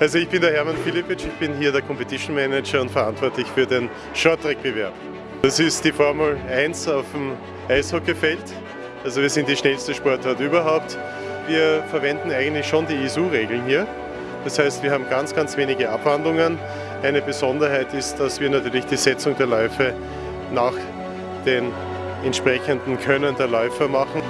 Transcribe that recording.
Also ich bin der Hermann Filipic, ich bin hier der Competition Manager und verantwortlich für den Shorttrack-Bewerb. Das ist die Formel 1 auf dem Eishockeyfeld. Also wir sind die schnellste Sportart überhaupt. Wir verwenden eigentlich schon die ISU-Regeln hier. Das heißt, wir haben ganz, ganz wenige Abwandlungen. Eine Besonderheit ist, dass wir natürlich die Setzung der Läufe nach den entsprechenden Können der Läufer machen.